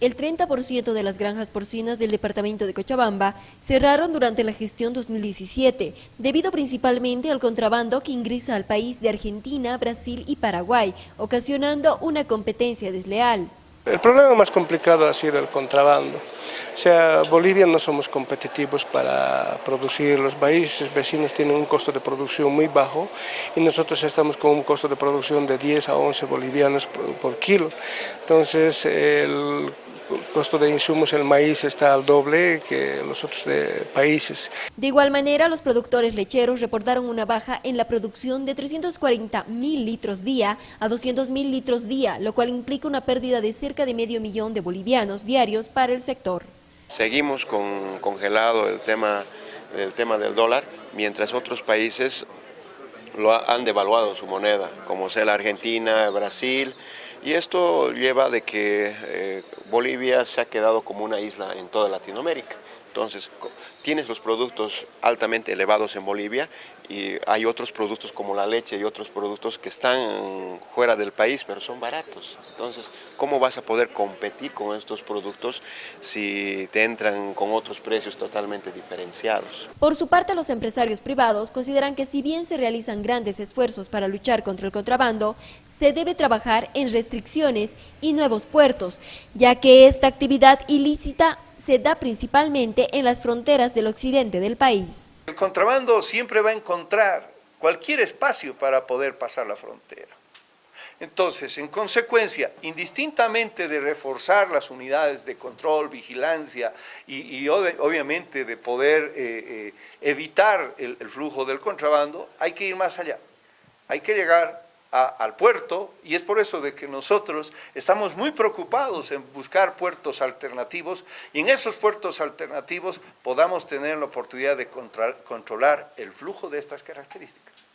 El 30% de las granjas porcinas del departamento de Cochabamba cerraron durante la gestión 2017, debido principalmente al contrabando que ingresa al país de Argentina, Brasil y Paraguay, ocasionando una competencia desleal. El problema más complicado ha sido el contrabando. O sea, Bolivia no somos competitivos para producir, los países vecinos tienen un costo de producción muy bajo y nosotros estamos con un costo de producción de 10 a 11 bolivianos por, kilo. Entonces, el costo de insumos, el maíz está al doble que los otros países. De igual manera, los productores lecheros reportaron una baja en la producción de 340 mil litros día a 200 mil litros día, lo cual implica una pérdida de cerca de medio millón de bolivianos diarios para el sector. Seguimos con congelado el tema, el tema del dólar, mientras otros países lo han devaluado su moneda, como sea la Argentina, Brasil, y esto lleva de que eh, Bolivia se ha quedado como una isla en toda Latinoamérica. Entonces, tienes los productos altamente elevados en Bolivia y hay otros productos como la leche y otros productos que están fuera del país, pero son baratos. Entonces, ¿cómo vas a poder competir con estos productos si te entran con otros precios totalmente diferenciados? Por su parte, los empresarios privados consideran que si bien se realizan grandes esfuerzos para luchar contra el contrabando, se debe trabajar en restricciones y nuevos puertos, ya que esta actividad ilícita se da principalmente en las fronteras del occidente del país. El contrabando siempre va a encontrar cualquier espacio para poder pasar la frontera. Entonces, en consecuencia, indistintamente de reforzar las unidades de control, vigilancia y, obviamente de poder eh, eh, evitar el flujo del contrabando, hay que ir más allá. Hay que llegar al puerto y es por eso de que nosotros estamos muy preocupados en buscar puertos alternativos y en esos puertos alternativos podamos tener la oportunidad de controlar el flujo de estas características.